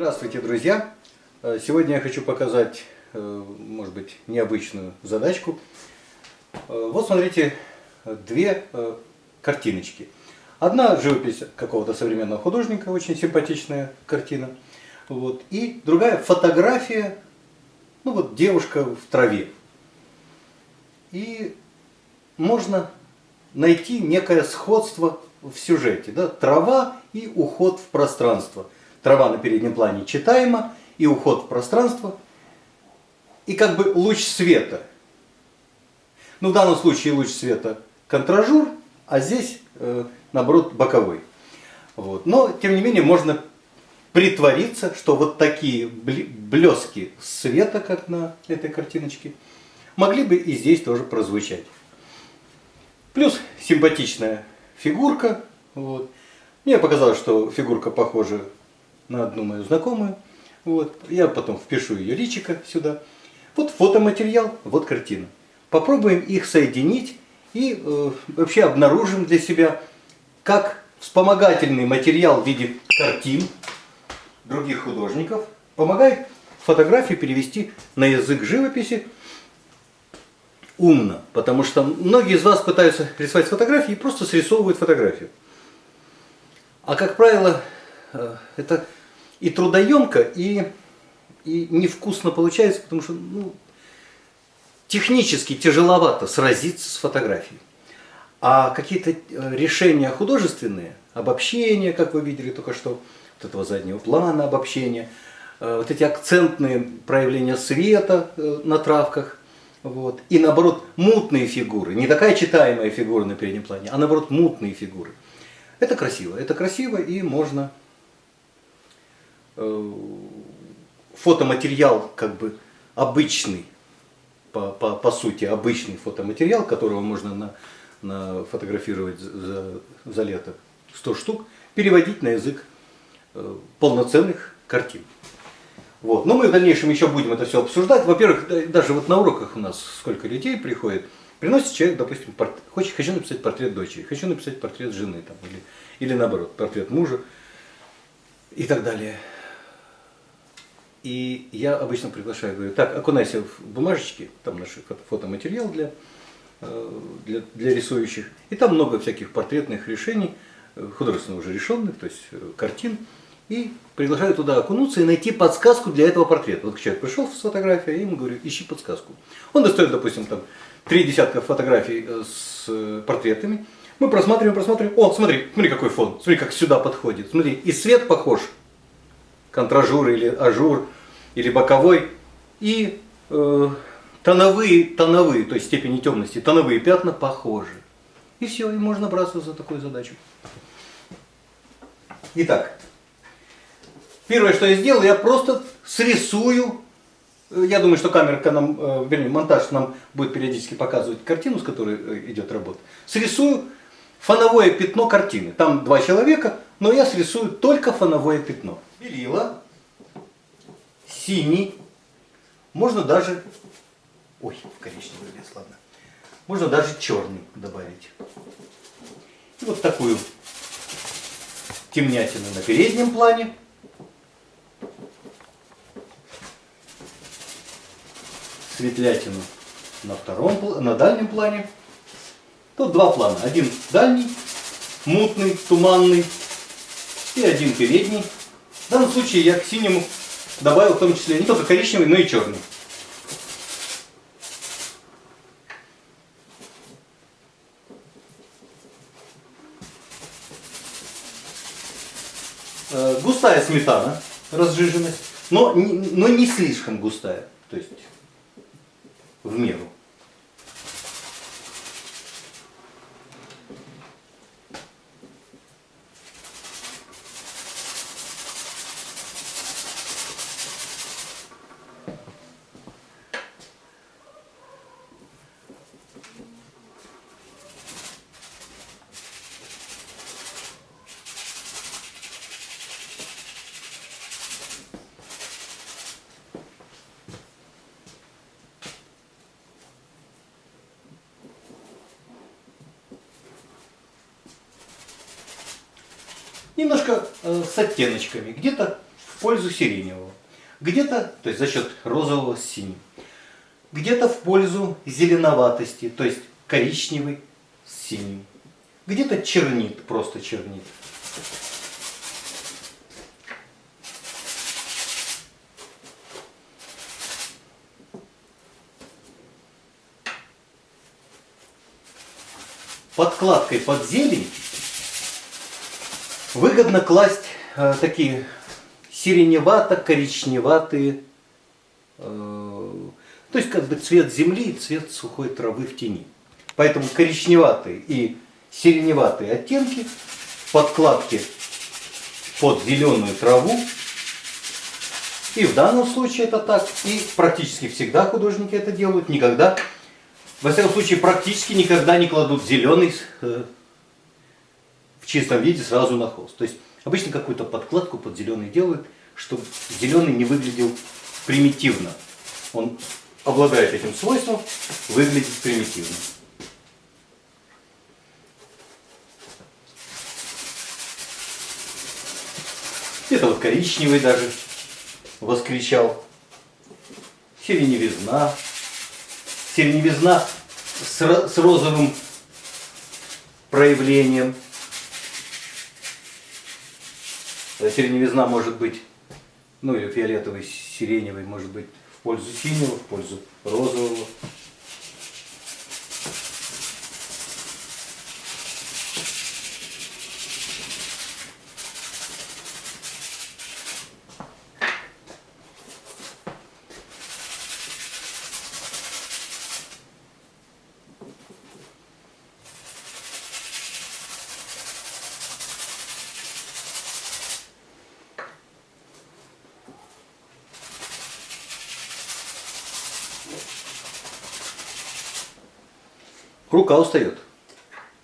Здравствуйте, друзья! Э, сегодня я хочу показать, э, может быть, необычную задачку. Э, вот смотрите, две картиночки. Одна живопись какого-то современного художника, очень симпатичная картина. Вот. И другая фотография, ну вот девушка в траве. И можно найти некое сходство в сюжете. Да? Трава и уход в пространство. Трава на переднем плане читаема, и уход в пространство, и как бы луч света. Ну, в данном случае луч света контражур, а здесь, э, наоборот, боковой. Вот. Но, тем не менее, можно притвориться, что вот такие блески света, как на этой картиночке, могли бы и здесь тоже прозвучать. Плюс симпатичная фигурка. Вот. Мне показалось, что фигурка похожа на одну мою знакомую. Вот. Я потом впишу ее личико сюда. Вот фотоматериал, вот картина. Попробуем их соединить и э, вообще обнаружим для себя, как вспомогательный материал в виде картин других художников помогает фотографии перевести на язык живописи умно. Потому что многие из вас пытаются рисовать фотографии и просто срисовывают фотографию. А как правило, э, это и трудоемко, и, и невкусно получается, потому что ну, технически тяжеловато сразиться с фотографией. А какие-то э, решения художественные, обобщения, как вы видели только что, вот этого заднего плана обобщения, э, вот эти акцентные проявления света на травках, вот. И наоборот, мутные фигуры. Не такая читаемая фигура на переднем плане, а наоборот, мутные фигуры. Это красиво. Это красиво и можно э, фотоматериал как бы обычный, по, по, по сути обычный фотоматериал, которого можно на, на фотографировать за, за лето 100 штук, переводить на язык э, полноценных картин. Вот. Но мы в дальнейшем еще будем это все обсуждать. Во-первых, даже вот на уроках у нас сколько людей приходит, приносит человек, допустим, порт... хочет, хочу написать портрет дочери, хочу написать портрет жены, там, или, или наоборот, портрет мужа и так далее. И я обычно приглашаю, говорю, так, окунайся в бумажечки, там наш фотоматериал для, э, для, для рисующих. И там много всяких портретных решений, э, художественно уже решенных, то есть э, картин и приглашаю туда окунуться и найти подсказку для этого портрета. Вот человек пришел с фотографией, я ему говорю, ищи подсказку. Он достает, допустим, там три десятка фотографий с портретами. Мы просматриваем, просматриваем. О, смотри, смотри какой фон, смотри, как сюда подходит. Смотри, и свет похож, контражур или ажур, или боковой, и э, тоновые, тоновые, то есть степени темности, тоновые пятна похожи. И все, и можно браться за такую задачу. Итак, Первое, что я сделал, я просто срисую. Я думаю, что камера нам, э, вернее, монтаж нам будет периодически показывать картину, с которой э, идет работа. Срисую фоновое пятно картины. Там два человека, но я срисую только фоновое пятно. Белила, синий, можно даже, ой, коричневый лес, ладно. Можно даже черный добавить. И вот такую темнятину на переднем плане. светлятину на, втором, на дальнем плане. Тут два плана. Один дальний, мутный, туманный, и один передний. В данном случае я к синему добавил в том числе не только коричневый, но и черный. Э, густая сметана, разжиженность, но, но не слишком густая. То есть в меру. немножко э, с оттеночками. Где-то в пользу сиреневого. Где-то, то есть за счет розового с синим. Где-то в пользу зеленоватости, то есть коричневый с синим. Где-то чернит, просто чернит. подкладкой под зелень выгодно класть э, такие сиреневато-коричневатые, э, то есть как бы цвет земли и цвет сухой травы в тени. Поэтому коричневатые и сиреневатые оттенки подкладки под зеленую траву. И в данном случае это так. И практически всегда художники это делают. Никогда во всяком случае, практически никогда не кладут зеленый э, в чистом виде сразу на холст. То есть обычно какую-то подкладку под зеленый делают, чтобы зеленый не выглядел примитивно. Он обладает этим свойством, выглядит примитивно. Это вот коричневый даже воскричал. Сиреневизна сиреневизна с, с розовым проявлением. Сиреневизна может быть, ну или фиолетовый, сиреневый может быть в пользу синего, в пользу розового. Рука устает.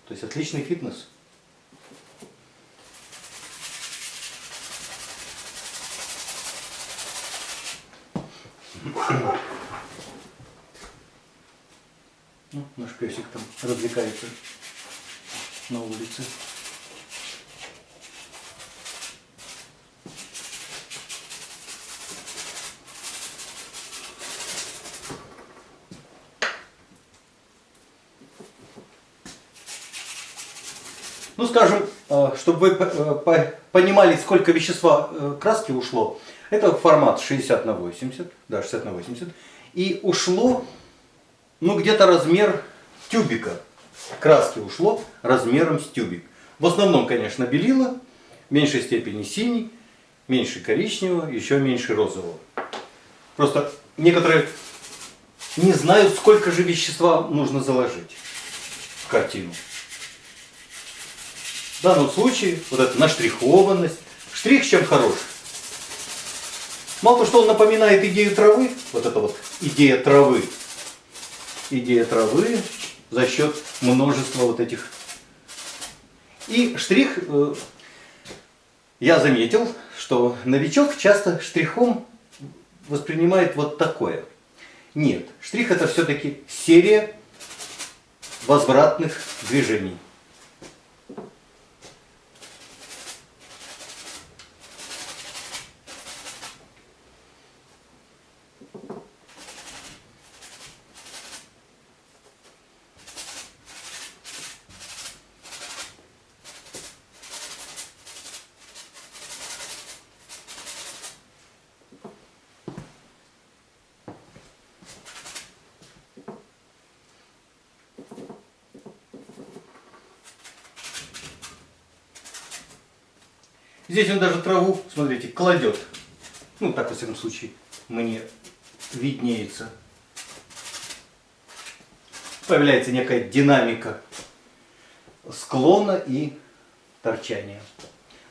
То есть отличный фитнес. Ну, наш песик там развлекается на улице. Чтобы вы э, понимали, сколько вещества э, краски ушло, это формат 60 на 80, да, 60 на 80. И ушло, ну, где-то размер тюбика. Краски ушло размером с тюбик. В основном, конечно, белила, в меньшей степени синий, меньше коричневого, еще меньше розового. Просто некоторые не знают, сколько же вещества нужно заложить в картину. Данном случае вот эта наштрихованность. Штрих чем хорош? Мало того, что он напоминает идею травы, вот это вот идея травы, идея травы за счет множества вот этих. И штрих, э, я заметил, что новичок часто штрихом воспринимает вот такое. Нет, штрих это все-таки серия возвратных движений. Здесь он даже траву, смотрите, кладет. Ну, так, во всяком случае, мне виднеется. Появляется некая динамика склона и торчания.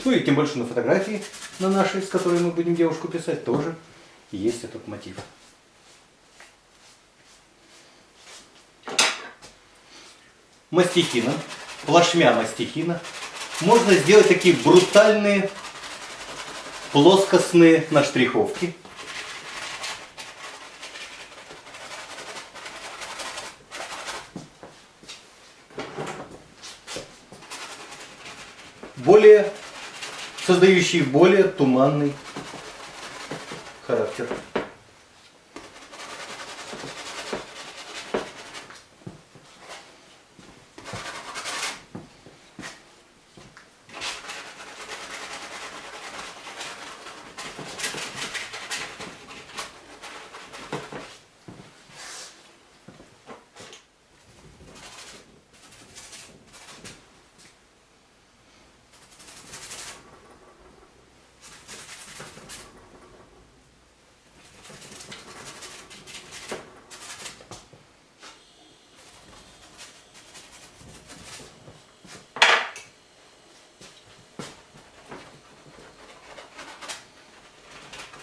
Ну и тем больше на фотографии, на нашей, с которой мы будем девушку писать, тоже есть этот мотив. Мастихина, плашмя мастихина можно сделать такие брутальные плоскостные наштриховки. Более, создающие более туманный характер.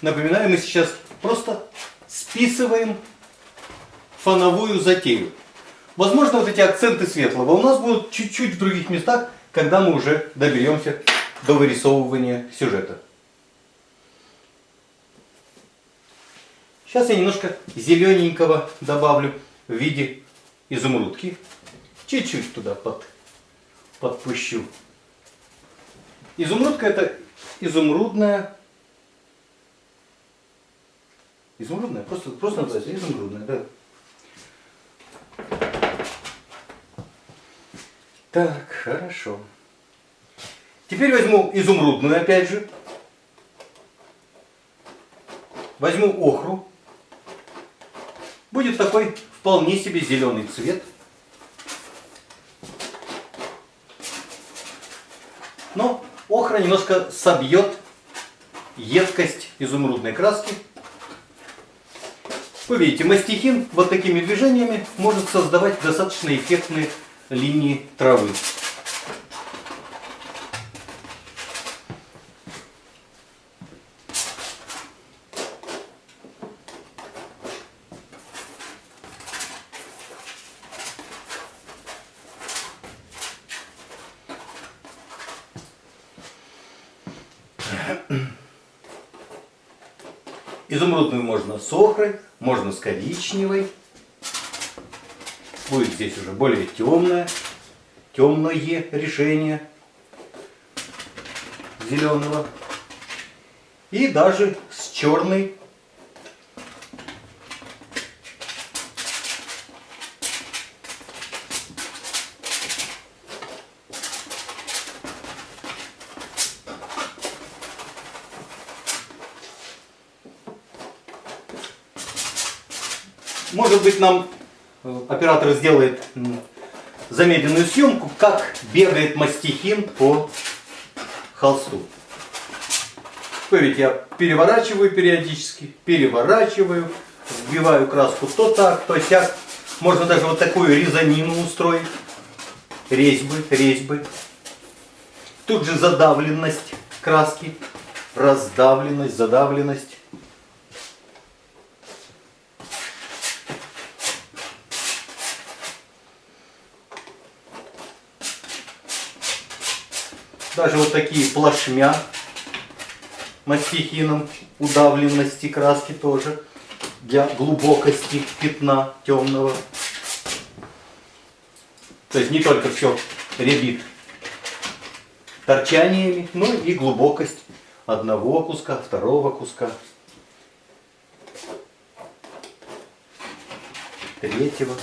Напоминаю, мы сейчас просто списываем фоновую затею. Возможно, вот эти акценты светлого у нас будут чуть-чуть в других местах, когда мы уже доберемся до вырисовывания сюжета. Сейчас я немножко зелененького добавлю в виде изумрудки. Чуть-чуть туда под, подпущу. Изумрудка это изумрудная Изумрудная? Просто, просто называется изумрудная, да. Так, хорошо. Теперь возьму изумрудную опять же. Возьму охру. Будет такой вполне себе зеленый цвет. Но охра немножко собьет едкость изумрудной краски. Вы видите, мастихин вот такими движениями может создавать достаточно эффектные линии травы. Изумрудную можно с охрой, можно с коричневой. Будет здесь уже более темное, темное решение зеленого. И даже с черной Может быть, нам э, оператор сделает замедленную съемку, как бегает мастихин по холсту. Вы видите, я переворачиваю периодически, переворачиваю, вбиваю краску то так, то сяк. Можно даже вот такую резанину устроить. Резьбы, резьбы. Тут же задавленность краски, раздавленность, задавленность. Даже вот такие плашмя мастихином удавленности краски тоже для глубокости пятна темного. То есть не только все ребит торчаниями, но и глубокость одного куска, второго куска, третьего.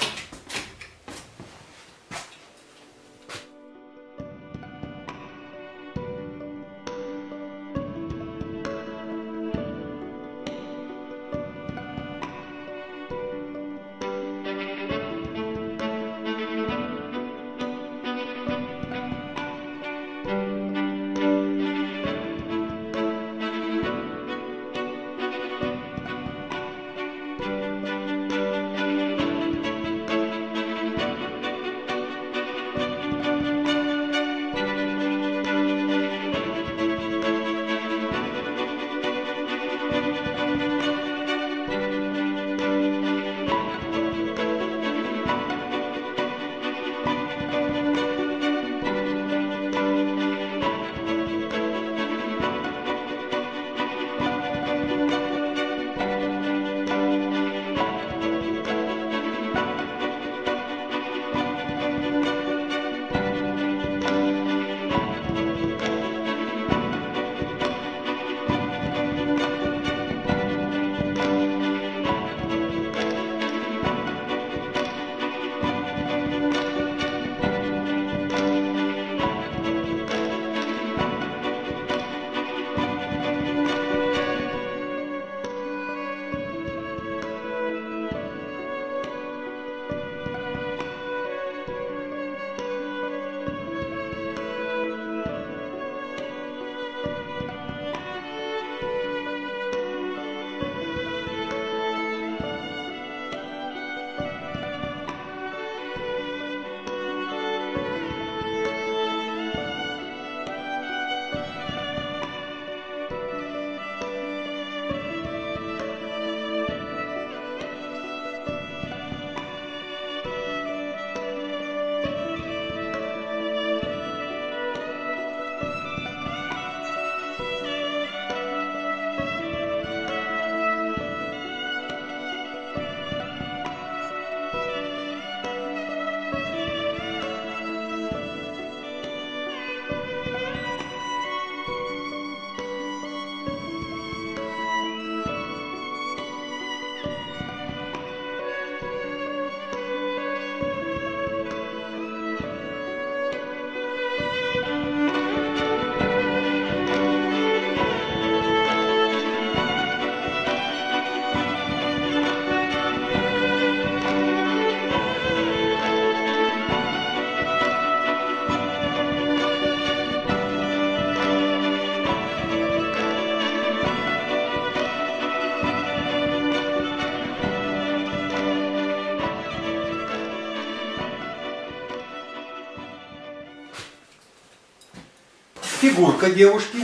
Фигурка девушки.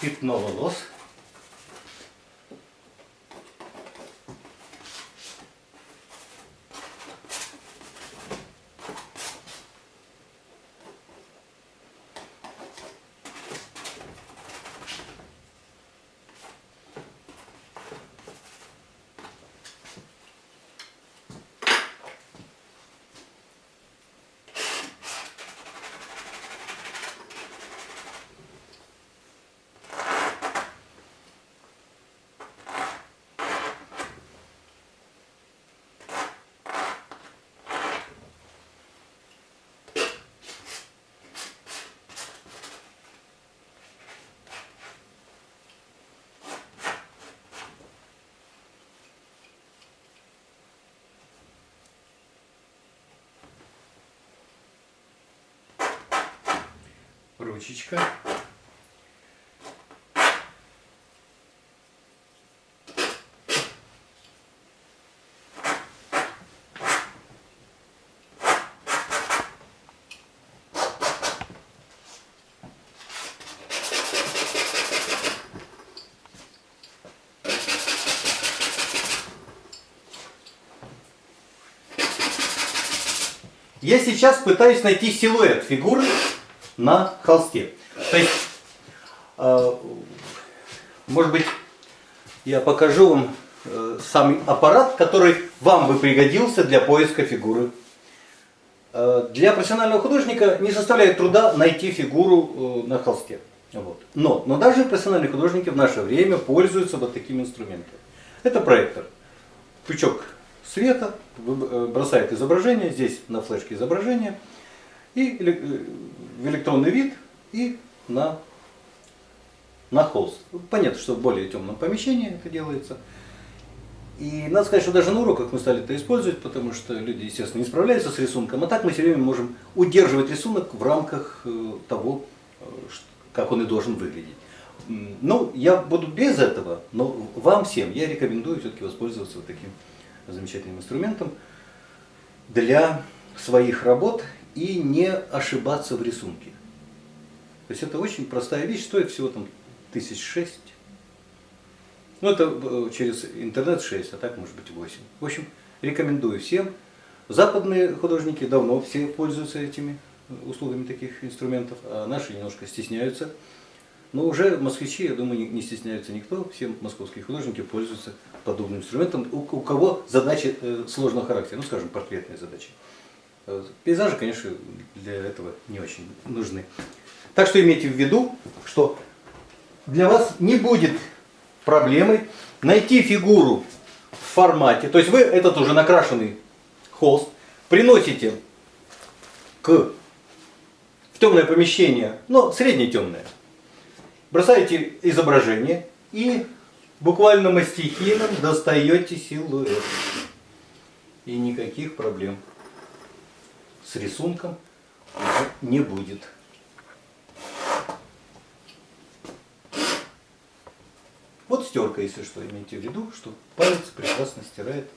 Пятно волос. Ручечка. Я сейчас пытаюсь найти силуэт фигуры на холсте. То есть, э, может быть, я покажу вам э, сам аппарат, который вам бы пригодился для поиска фигуры. Э, для профессионального художника не составляет труда найти фигуру на холсте. Вот. Но, но даже профессиональные художники в наше время пользуются вот таким инструментом. Это проектор. Пучок света бросает изображение, здесь на флешке изображение – и в электронный вид, и на, на холст. Понятно, что в более темном помещении это делается. И надо сказать, что даже на уроках мы стали это использовать, потому что люди, естественно, не справляются с рисунком, а так мы все время можем удерживать рисунок в рамках э, того, э, как он и должен выглядеть. Ну, я буду без этого, но вам всем я рекомендую все-таки воспользоваться вот таким замечательным инструментом для своих работ и не ошибаться в рисунке. То есть это очень простая вещь, стоит всего там тысяч шесть. Ну это э, через интернет 6, а так может быть 8. В общем, рекомендую всем. Западные художники давно все пользуются этими услугами таких инструментов, а наши немножко стесняются. Но уже москвичи, я думаю, не стесняются никто. Все московские художники пользуются подобным инструментом. У, у кого задачи э, сложного характера, ну скажем, портретные задачи. Пейзажи, конечно, для этого не очень нужны. Так что имейте в виду, что для вас не будет проблемой найти фигуру в формате. То есть вы этот уже накрашенный холст приносите к, в темное помещение, но средне темное. Бросаете изображение и буквально мастихином достаете силуэт. И никаких проблем с рисунком не будет. Вот стерка, если что, имейте в виду, что палец прекрасно стирает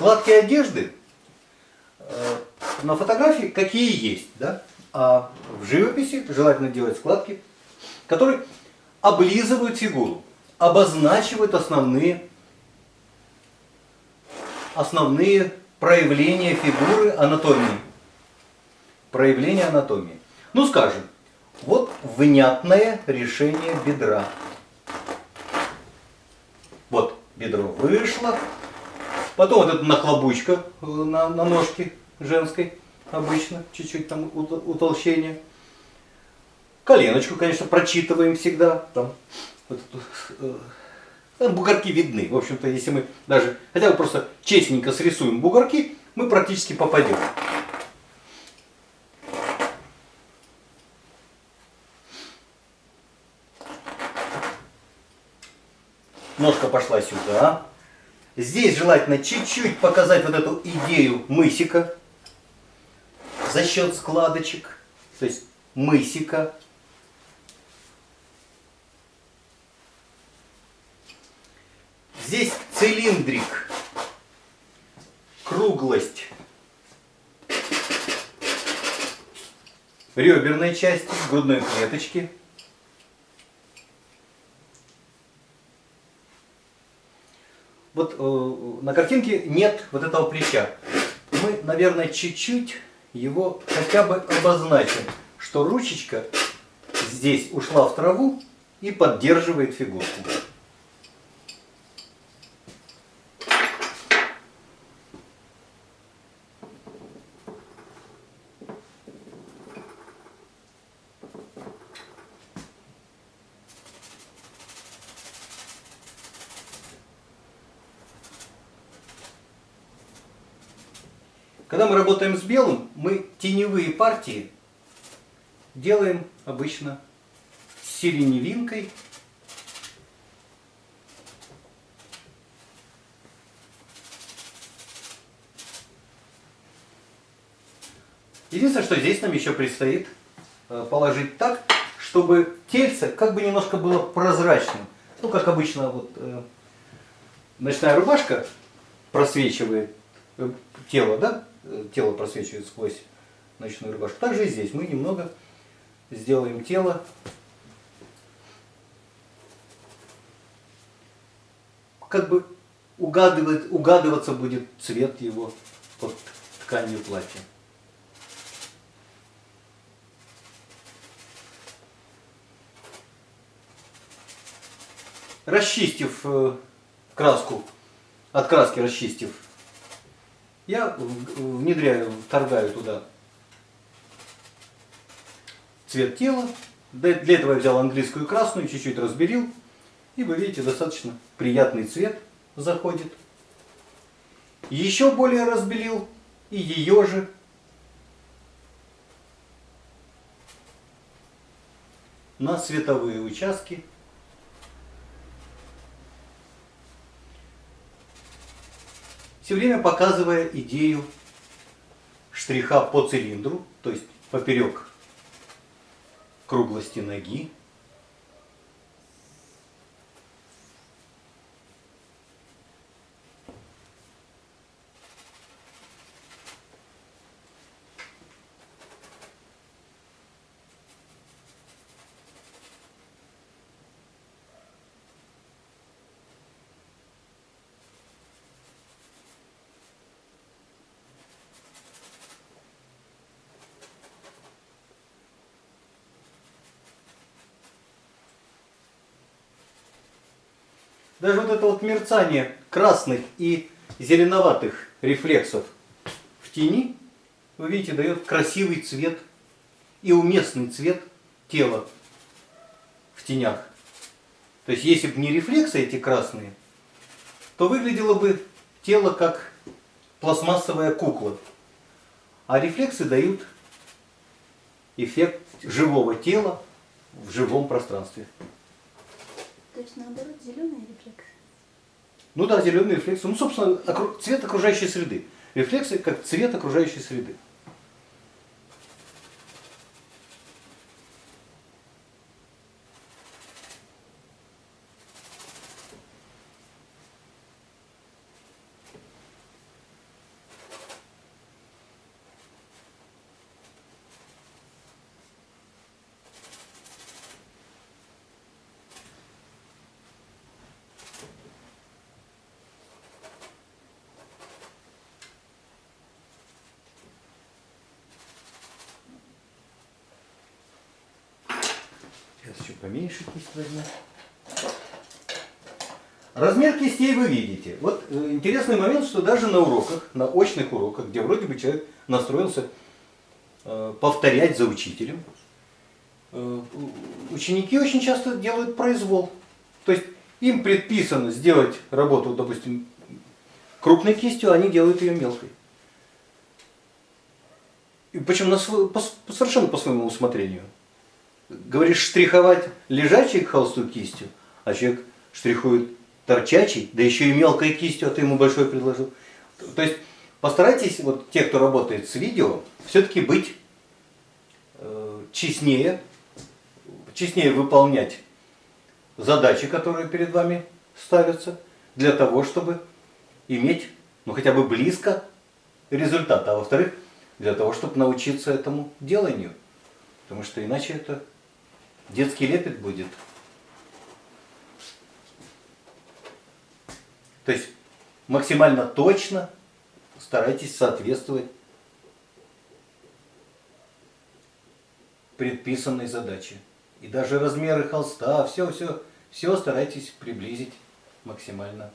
Складки одежды э, на фотографии какие есть, да? А в живописи желательно делать складки, которые облизывают фигуру, обозначивают основные, основные проявления фигуры анатомии. Проявления анатомии. Ну, скажем, Вот внятное решение бедра. Вот бедро вышло. Потом вот эта нахлобучка э, на, на ножке женской обычно, чуть-чуть там утолщение. Коленочку, конечно, прочитываем всегда. Там, вот, э, там бугорки видны. В общем-то, если мы даже хотя бы просто честненько срисуем бугорки, мы практически попадем. Ножка пошла сюда. Здесь желательно чуть-чуть показать вот эту идею мысика за счет складочек. То есть мысика. Здесь цилиндрик, круглость реберной части, грудной клеточки. Вот э, на картинке нет вот этого плеча. Мы, наверное, чуть-чуть его хотя бы обозначим, что ручечка здесь ушла в траву и поддерживает фигурку. Когда мы работаем с белым, мы теневые партии делаем обычно сиреневинкой. Единственное, что здесь нам еще предстоит э, положить так, чтобы тельце как бы немножко было прозрачным. Ну, как обычно, вот э, ночная рубашка просвечивает э, тело, да? Э, тело просвечивает сквозь ночную рубашку. Также и здесь мы немного сделаем тело как бы угадывать, угадываться будет цвет его под тканью платья. Расчистив э, краску, от краски расчистив я внедряю, вторгаю туда цвет тела. Для этого я взял английскую красную, чуть-чуть разберил. И вы видите, достаточно приятный цвет заходит. Еще более разбелил и ее же. На световые участки все время показывая идею штриха по цилиндру, то есть поперек круглости ноги, Даже вот это вот мерцание красных и зеленоватых рефлексов в тени, вы видите, дает красивый цвет и уместный цвет тела в тенях. То есть, если бы не рефлексы эти красные, то выглядело бы тело как пластмассовая кукла. А рефлексы дают эффект живого тела в живом пространстве. То есть наоборот зеленый рефлекс? Ну да, зеленый рефлекс. Ну, собственно, цвет окружающей среды. Рефлексы как цвет окружающей среды. Сейчас еще поменьше кисть возьму. Размер кистей вы видите. Вот э, интересный момент, что даже на уроках, на очных уроках, где вроде бы человек настроился э, повторять за учителем, э, ученики очень часто делают произвол. То есть им предписано сделать работу, допустим, крупной кистью, а они делают ее мелкой. Причем на по, совершенно по своему усмотрению. Говоришь штриховать лежачей к холсту кистью, а человек штрихует торчачий, да еще и мелкой кистью, а ты ему большой предложил. То есть постарайтесь, вот те, кто работает с видео, все-таки быть э, честнее, честнее выполнять задачи, которые перед вами ставятся, для того, чтобы иметь, ну хотя бы близко результат. А во-вторых, для того, чтобы научиться этому деланию. Потому что иначе это детский лепет будет. То есть максимально точно старайтесь соответствовать предписанной задаче. И даже размеры холста, все, все, все старайтесь приблизить максимально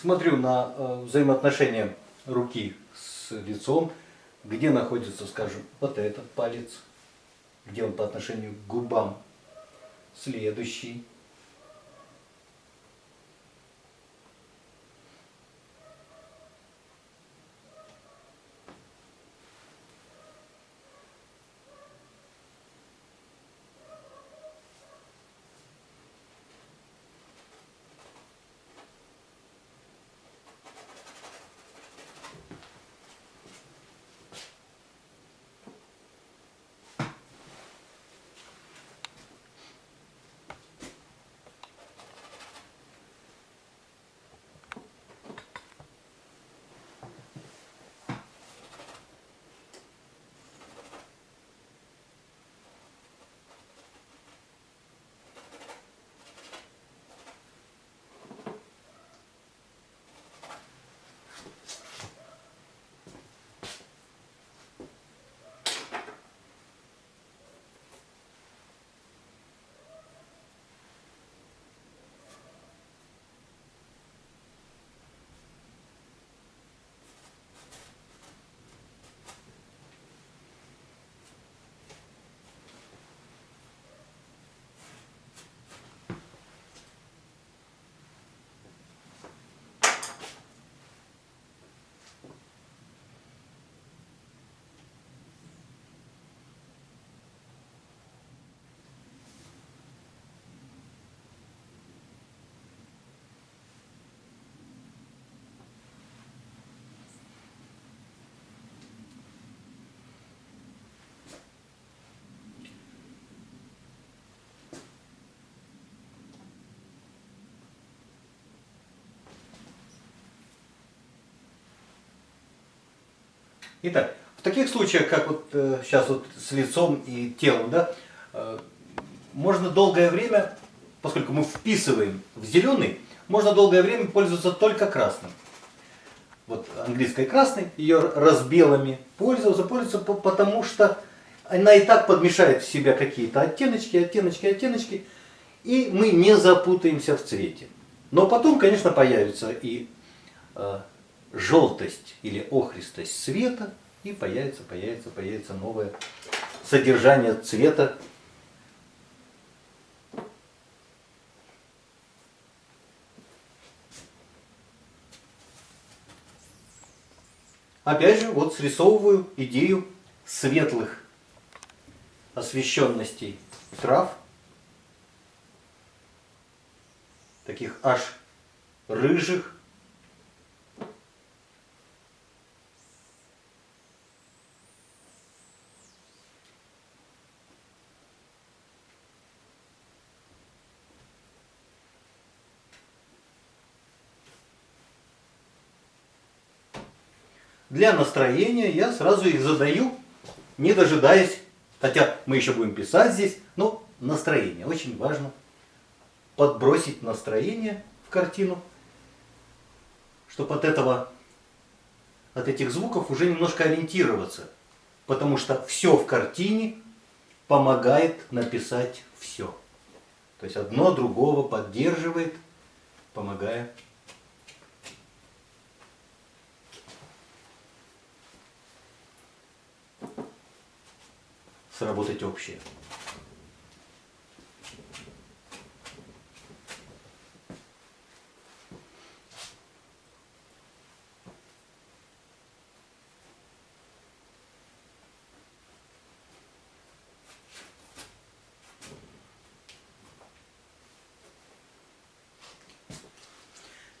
смотрю на э, взаимоотношения руки с лицом, где находится, скажем, вот этот палец, где он по отношению к губам, следующий, Итак, в таких случаях, как вот э, сейчас вот с лицом и телом, да, э, можно долгое время, поскольку мы вписываем в зеленый, можно долгое время пользоваться только красным. Вот английской красной, ее разбелами пользоваться, пользоваться, потому что она и так подмешает в себя какие-то оттеночки, оттеночки, оттеночки. И мы не запутаемся в цвете. Но потом, конечно, появится и э, желтость или охристость цвета, и появится, появится, появится новое содержание цвета. Опять же, вот срисовываю идею светлых освещенностей трав, таких аж рыжих, Для настроения я сразу их задаю, не дожидаясь, хотя мы еще будем писать здесь, но настроение очень важно. Подбросить настроение в картину, чтобы от этого, от этих звуков уже немножко ориентироваться. Потому что все в картине помогает написать все. То есть одно другого поддерживает, помогая сработать общее.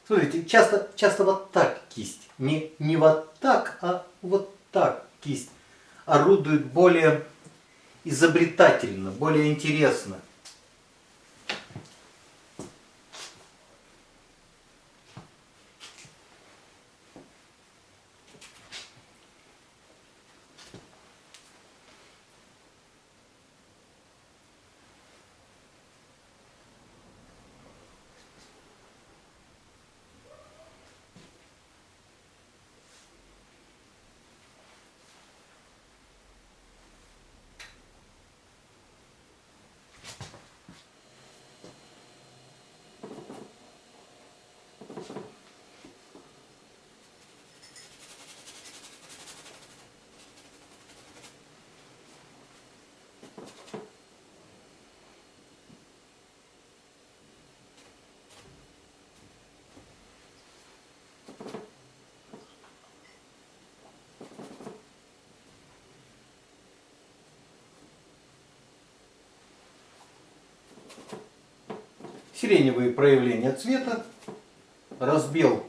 Смотрите, часто, часто вот так кисть. Не, не вот так, а вот так кисть орудует более изобретательно, более интересно. Сиреневые проявления цвета, разбел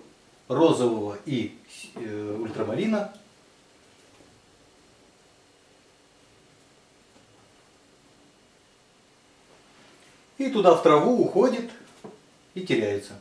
розового и э, ультрамарина. И туда в траву уходит и теряется.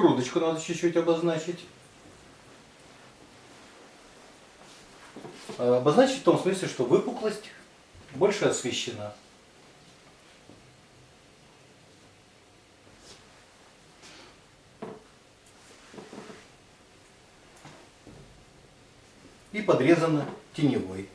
Грудочку надо чуть-чуть обозначить. А, обозначить в том смысле, что выпуклость больше освещена. и подрезана теневой.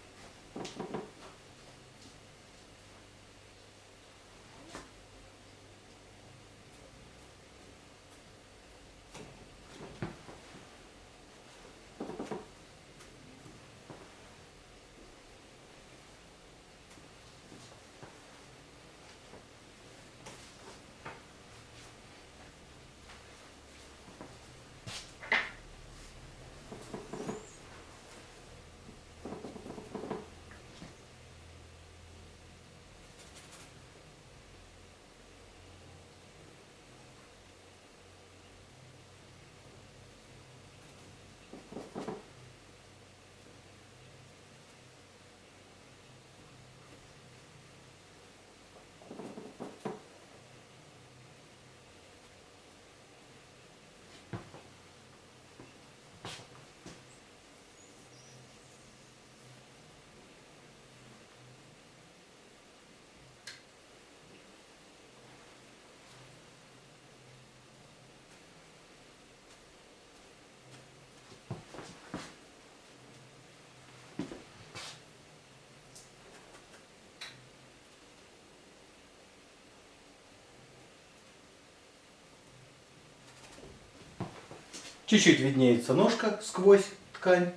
Чуть-чуть виднеется ножка сквозь ткань.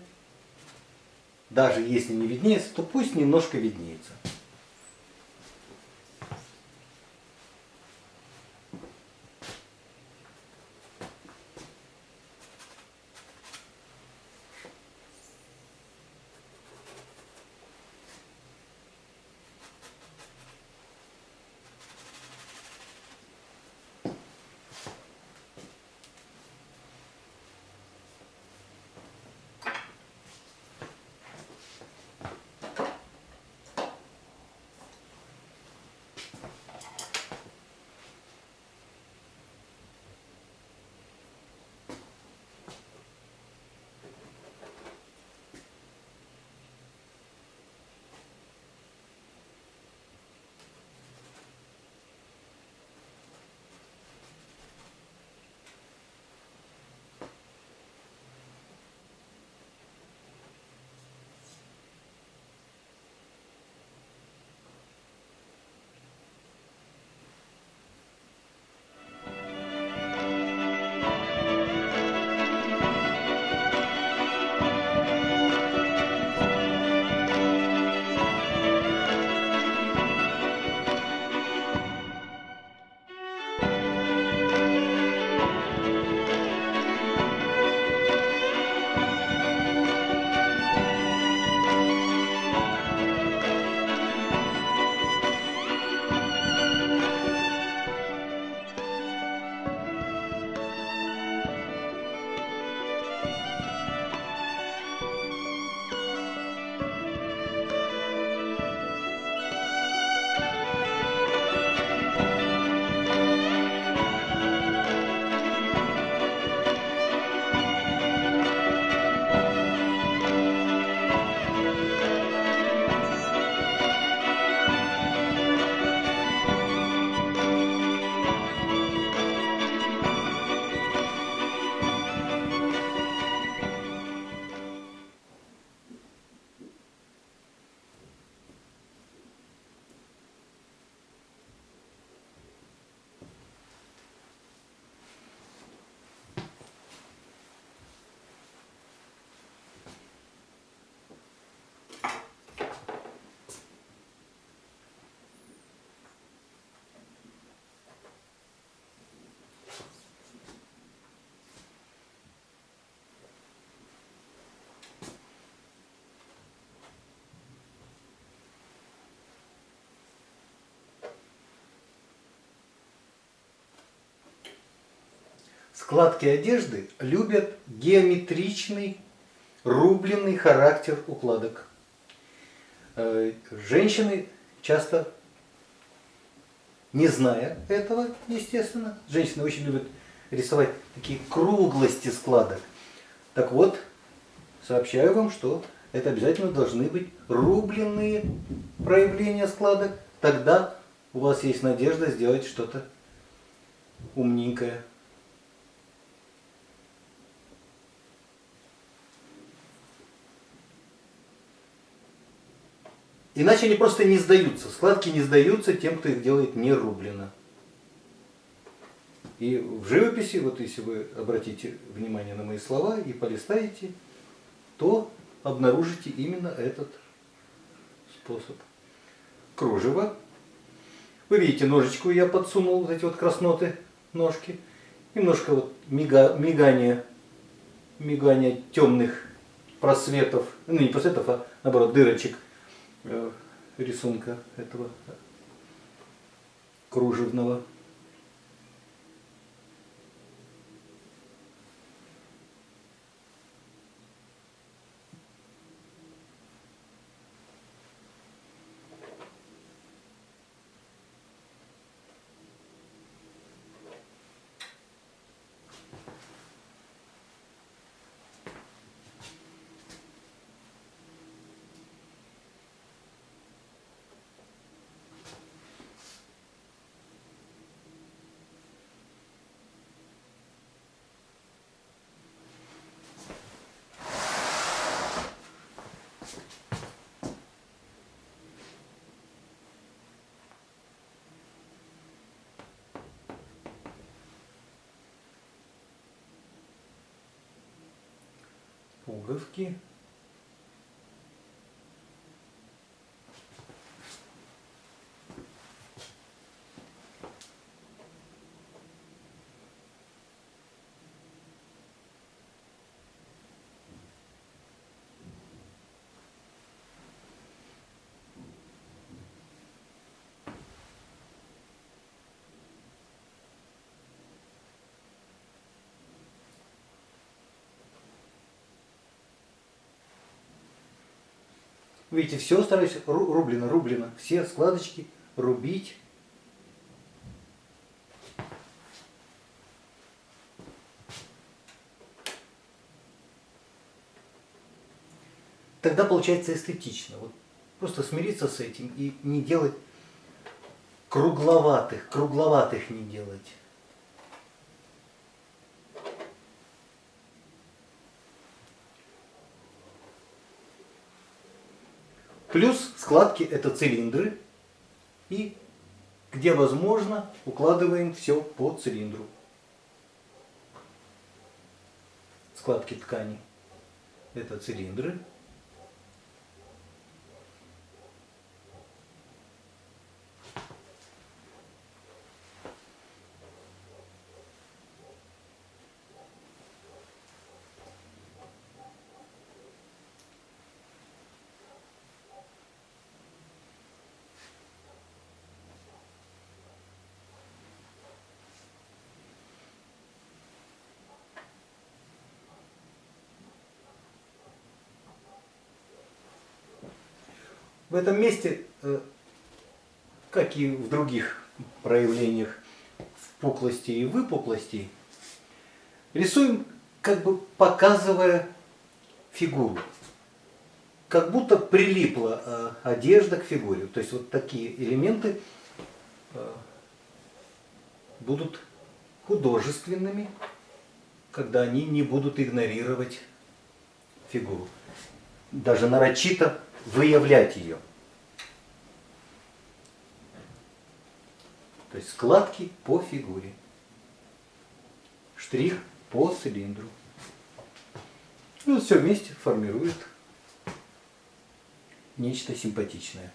Даже если не виднеется, то пусть немножко виднеется. Складки одежды любят геометричный, рубленый характер укладок. Э, Женщины часто, не зная этого, естественно, женщины очень любят рисовать такие круглости складок. Так вот, сообщаю вам, что это обязательно должны быть рубленные проявления складок. Тогда у вас есть надежда сделать что-то умненькое. Иначе они просто не сдаются. Складки не сдаются тем, кто их делает не рублено. И в живописи, вот если вы обратите внимание на мои слова и полистаете, то обнаружите именно этот способ. Кружево. Вы видите, ножичку я подсунул вот эти вот красноты ножки. Немножко вот мига, мигание, мигание темных просветов, ну не просветов, а наоборот дырочек рисунка этого кружевного. Пуговки. Видите, все стараюсь рублено, рублено. Все складочки рубить. Тогда получается эстетично. Вот просто смириться с этим и не делать кругловатых, кругловатых не делать. Плюс складки это цилиндры. И где возможно укладываем все по цилиндру. Складки ткани это цилиндры. В этом месте, э, как и в других проявлениях впуклости и выпуклости, рисуем, как бы показывая фигуру. Как будто прилипла э, одежда к фигуре. То есть вот такие элементы э, будут художественными, когда они не будут игнорировать фигуру. Даже нарочито выявлять ее. То есть складки по фигуре. Штрих по цилиндру. Вот все вместе формирует нечто симпатичное.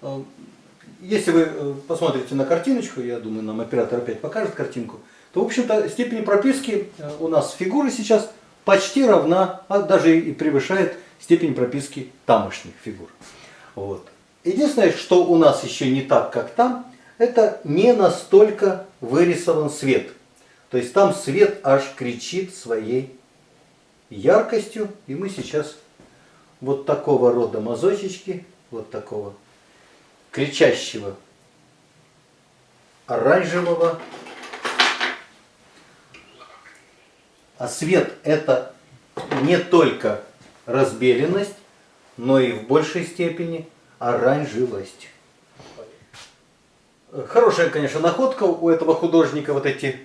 А, если вы э, посмотрите на картиночку, я думаю, нам оператор опять покажет картинку, то, в общем-то, степень прописки э, у нас фигуры сейчас почти равна, а даже и превышает степень прописки тамошних фигур. Вот. Единственное, что у нас еще не так, как там, это не настолько вырисован свет. То есть там свет аж кричит своей яркостью, и мы сейчас вот такого рода мазочечки, вот такого кричащего оранжевого А свет это не только разбеленность, но и в большей степени оранжевость. Хорошая, конечно, находка у этого художника, вот эти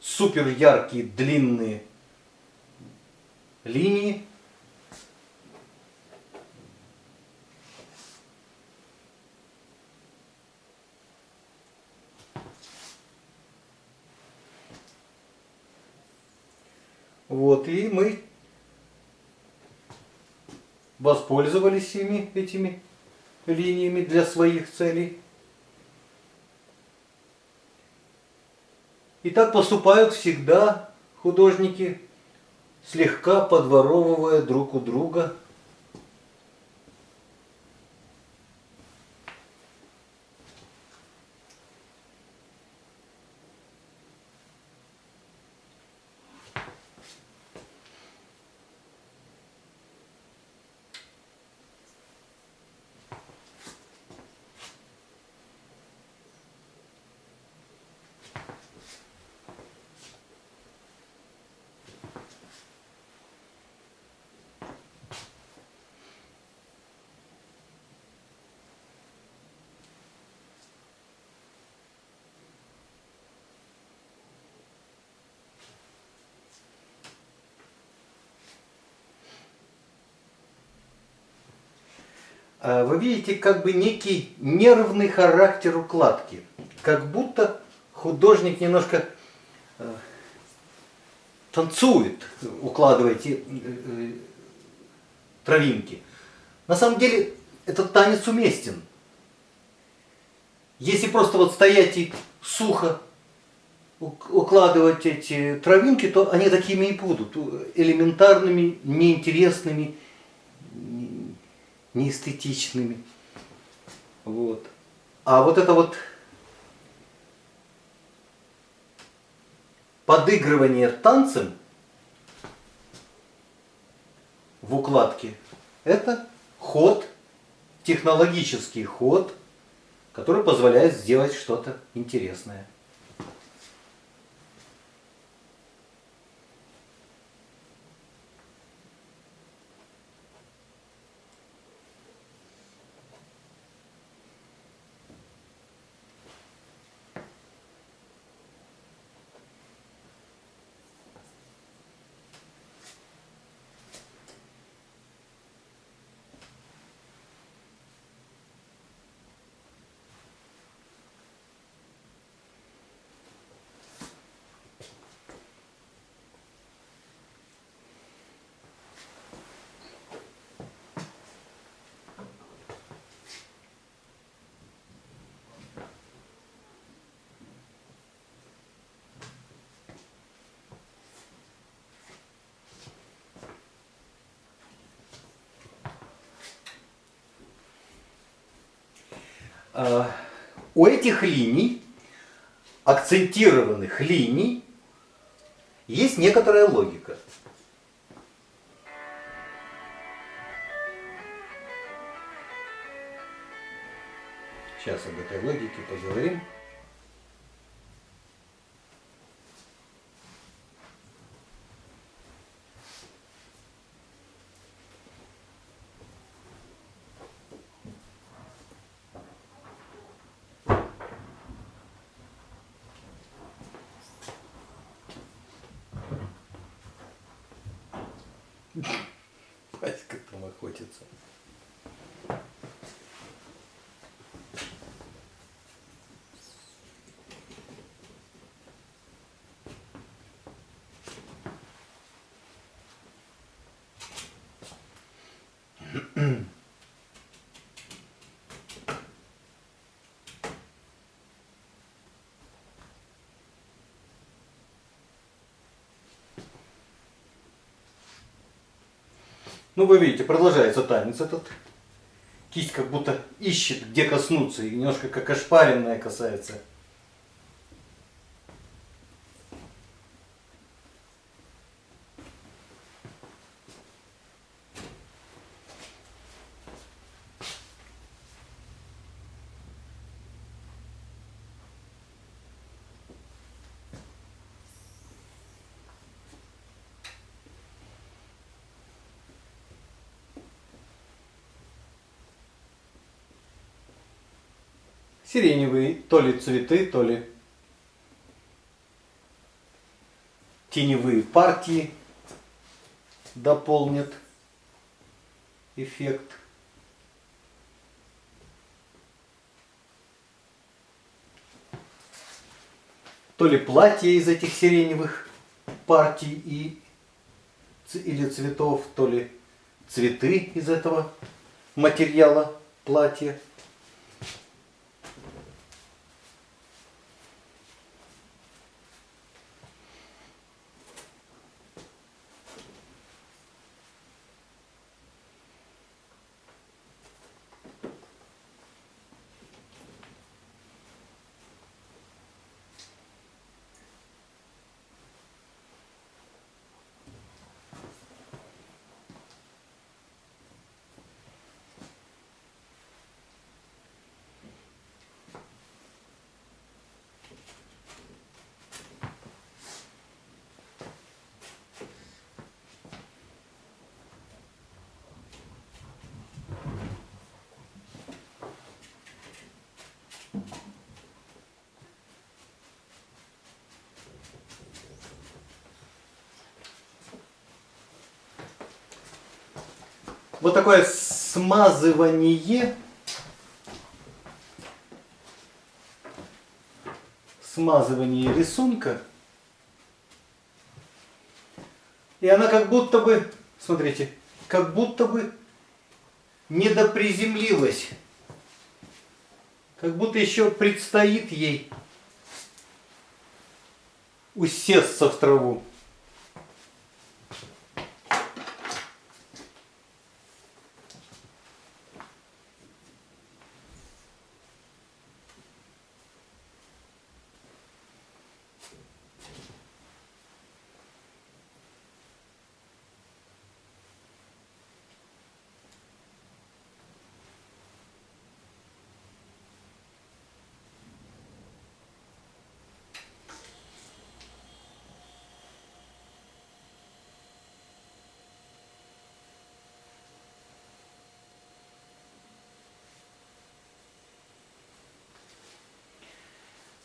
супер яркие длинные линии. Вот, и мы воспользовались ими, этими линиями для своих целей. И так поступают всегда художники, слегка подворовывая друг у друга вы видите как бы некий нервный характер укладки. Как будто художник немножко э, танцует, укладывая эти э, травинки. На самом деле этот танец уместен. Если просто вот стоять и сухо укладывать эти травинки, то они такими и будут, элементарными, неинтересными, неэстетичными. Вот. А вот это вот подыгрывание танцем в укладке, это ход, технологический ход, который позволяет сделать что-то интересное. У этих линий, акцентированных линий, есть некоторая логика. Сейчас об этой логике поговорим. Ну, вы видите, продолжается танец этот. Кисть как будто ищет, где коснуться, и немножко как ошпаренная касается. Сиреневые то ли цветы, то ли теневые партии дополнят эффект. То ли платье из этих сиреневых партий и, или цветов, то ли цветы из этого материала платья. Вот такое смазывание. Смазывание рисунка. И она как будто бы, смотрите, как будто бы недоприземлилась. Как будто еще предстоит ей усесться в траву.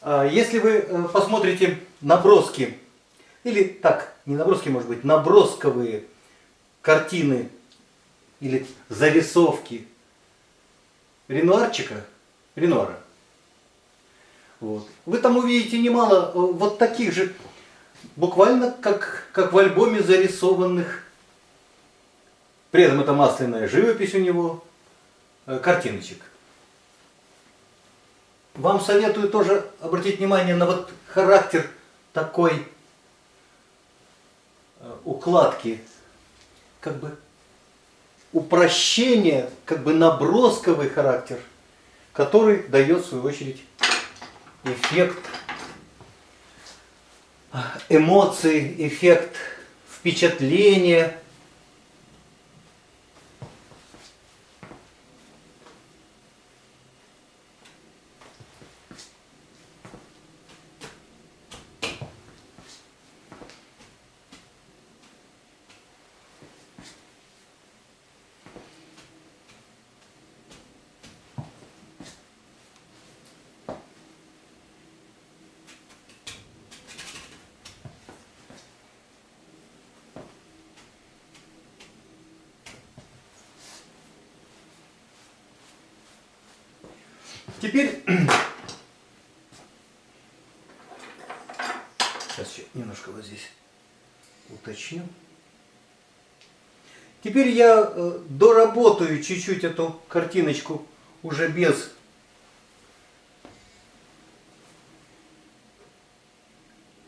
Если вы э, посмотрите наброски, или так, не наброски, может быть, набросковые картины или зарисовки Ренуарчика, Ренуара, вот, вы там увидите немало э, вот таких же, буквально как, как в альбоме зарисованных, при этом это масляная живопись у него, э, картиночек. Вам советую тоже обратить внимание на вот характер такой э, укладки, как бы упрощение, как бы набросковый характер, который дает в свою очередь эффект э, эмоций, эффект впечатления. Теперь сейчас еще немножко вот здесь уточню. Теперь я э, доработаю чуть-чуть эту картиночку уже без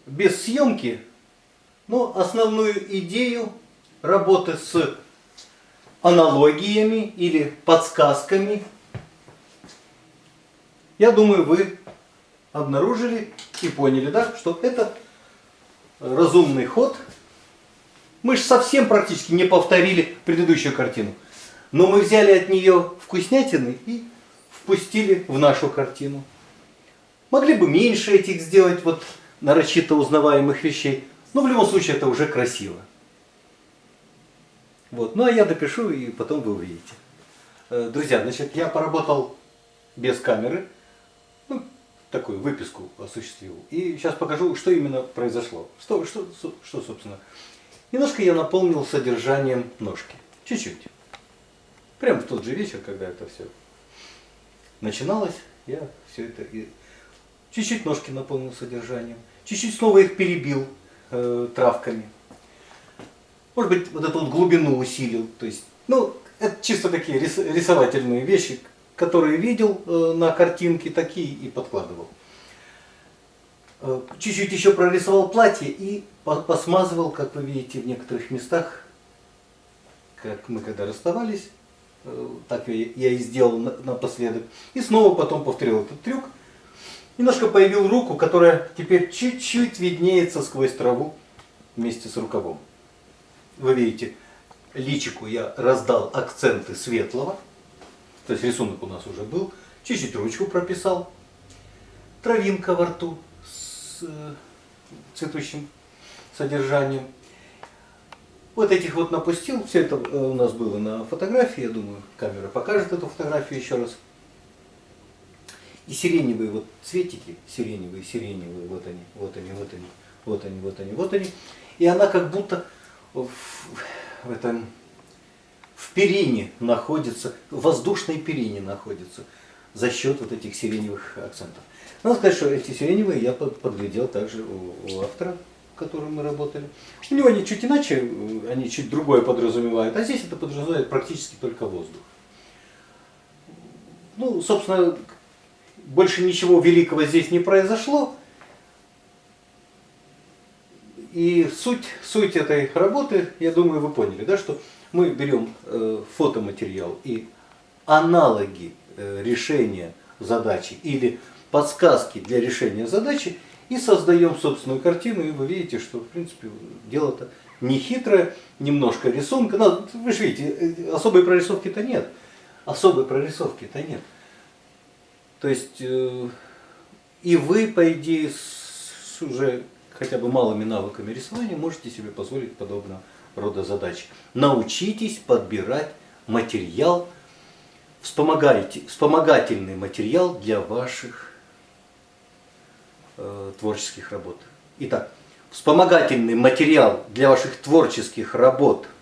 без съемки, но основную идею работы с аналогиями или подсказками я думаю, вы обнаружили и поняли, да, что это разумный ход. Мы же совсем практически не повторили предыдущую картину. Но мы взяли от нее вкуснятины и впустили в нашу картину. Могли бы меньше этих сделать вот нарочито узнаваемых вещей, но в любом случае это уже красиво. Вот. Ну а я допишу и потом вы увидите. Э, Друзья, значит, я поработал без камеры. Ну, такую выписку осуществил. И сейчас покажу, что именно произошло. Что, что, что собственно. Немножко я наполнил содержанием ножки. Чуть-чуть. Прямо в тот же вечер, когда это все начиналось, я все это чуть-чуть ножки наполнил содержанием, чуть-чуть снова их перебил э, травками. Может быть, вот эту вот глубину усилил. То есть, ну, это чисто такие рис, рисовательные вещи, которые видел э, на картинке, такие и подкладывал. Э, чуть-чуть еще прорисовал платье и посмазывал, как вы видите, в некоторых местах, как мы когда расставались, э, так я, и сделал напоследок. И снова потом повторил этот трюк. Немножко появил руку, которая теперь чуть-чуть виднеется сквозь траву вместе с рукавом. Вы видите, личику я раздал акценты светлого, то есть рисунок у нас уже был, чуть-чуть ручку прописал, травинка во рту с э, цветущим содержанием. Вот этих вот напустил, все это э, у нас было на фотографии, я думаю, камера покажет эту фотографию еще раз. И сиреневые вот цветики, сиреневые, сиреневые, вот они, вот они, вот они, вот они, вот они, вот они. И она как будто в, в этом в перине находится, в воздушной перине находится за счет вот этих сиреневых акцентов. Надо сказать, что эти сиреневые я подглядел также у, у автора, с которым мы работали. У него они чуть иначе, они чуть другое подразумевают, а здесь это подразумевает практически только воздух. Ну, собственно, больше ничего великого здесь не произошло. И суть, суть этой работы, я думаю, вы поняли, да, что мы берем э, фотоматериал и аналоги э, решения задачи или подсказки для решения задачи и создаем собственную картину, и вы видите, что в принципе дело-то не хитрое, немножко рисунка. Но, вы же видите, э, особой прорисовки-то нет. Особой прорисовки-то нет. То есть э, и вы, по идее, с уже хотя бы малыми навыками рисования можете себе позволить подобного рода задач. Научитесь подбирать материал, вспомогательный материал для ваших э, творческих работ. Итак, вспомогательный материал для ваших творческих работ –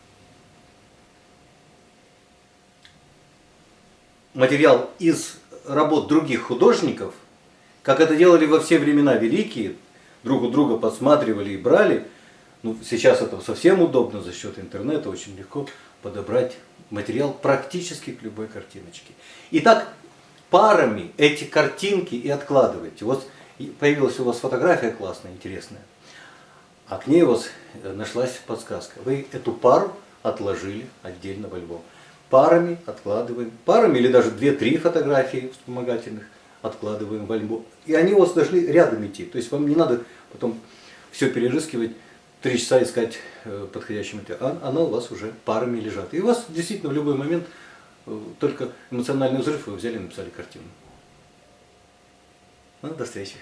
материал из работ других художников, как это делали во все времена великие, друг у друга подсматривали и брали, ну, сейчас это совсем удобно за счет интернета, очень легко подобрать материал практически к любой картиночке. Итак, парами эти картинки и откладывайте. Вот появилась у вас фотография классная, интересная, а к ней у вас э, нашлась подсказка. Вы эту пару отложили отдельно в альбом парами откладываем, парами или даже 2-3 фотографии вспомогательных откладываем в альбом. И они у вас должны рядом идти. То есть вам не надо потом все перерыскивать, три часа искать э, подходящий материал. А она у вас уже парами лежат. И у вас действительно в любой момент э, только эмоциональный взрыв, вы взяли и написали картину. Ну, до встречи.